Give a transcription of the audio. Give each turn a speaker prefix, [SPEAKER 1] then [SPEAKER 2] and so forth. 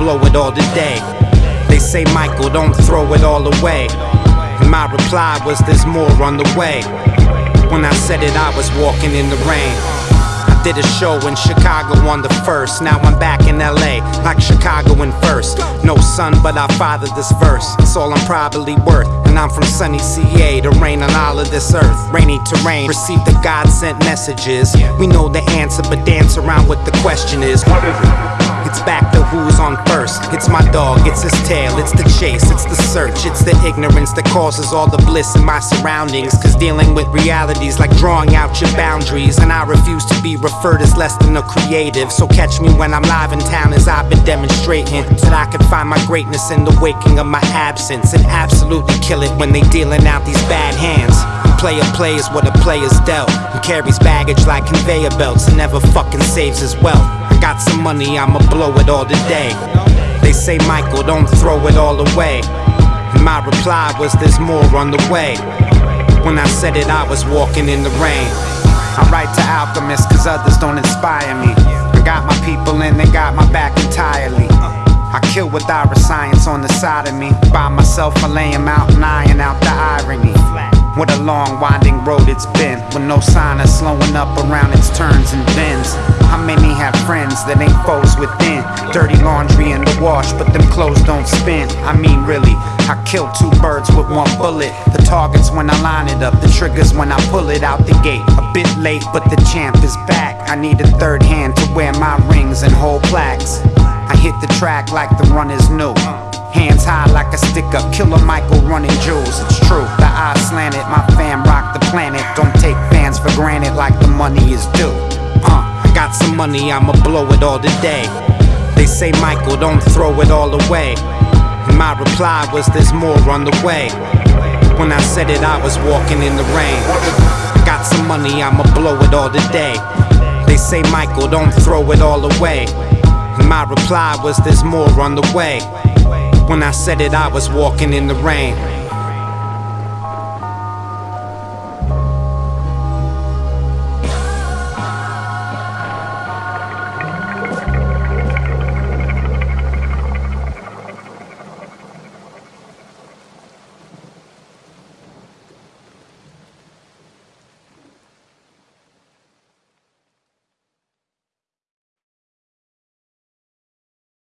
[SPEAKER 1] blow it all today. They say, Michael, don't throw it all away. And my reply was, there's more on the way. When I said it, I was walking in the rain. I did a show in Chicago on the first. Now I'm back in LA, like Chicago in first. No son, but I fathered this verse. It's all I'm probably worth. And I'm from sunny CA to rain on all of this earth. Rainy terrain, receive the God sent messages. We know the answer, but dance around what the question is. What is it? It's back to who's on first. It's my dog, it's his tail, it's the chase, it's the search, it's the ignorance that causes all the bliss in my surroundings. Cause dealing with realities like drawing out your boundaries. And I refuse to be referred as less than a creative. So catch me when I'm live in town as I've been demonstrating. That I can find my greatness in the waking of my absence. And absolutely kill it when they dealing out these bad hands. Player plays what a player's dealt. And carries baggage like conveyor belts and never fucking saves his wealth. Got some money, I'ma blow it all today. They say, Michael, don't throw it all away. And my reply was, there's more on the way. When I said it, I was walking in the rain. I write to alchemists cause others don't inspire me. I got my people and they got my back entirely. I kill with science on the side of me. By myself, I lay him out and iron out the irony. What a long, winding road it's been, with no sign of slowing up around its turns and bends. How many have friends that ain't foes within? Dirty laundry in the wash, but them clothes don't spin. I mean, really, I kill two birds with one bullet. The target's when I line it up, the trigger's when I pull it out the gate. A bit late, but the champ is back. I need a third hand to wear my rings and hold plaques. I hit the track like the runners new. Hands high like a stick up, killer Michael running jewels. It's true, the eyes slanted, my fam rock the planet. Don't take fans for granted like the money is due. Uh, I got some money, I'ma blow it all today. They say, Michael, don't throw it all away. And my reply was, there's more on the way. When I said it, I was walking in the rain. I got some money, I'ma blow it all today. They say, Michael, don't throw it all away. And my reply was, there's more on the way. When I said it, I was walking in the rain.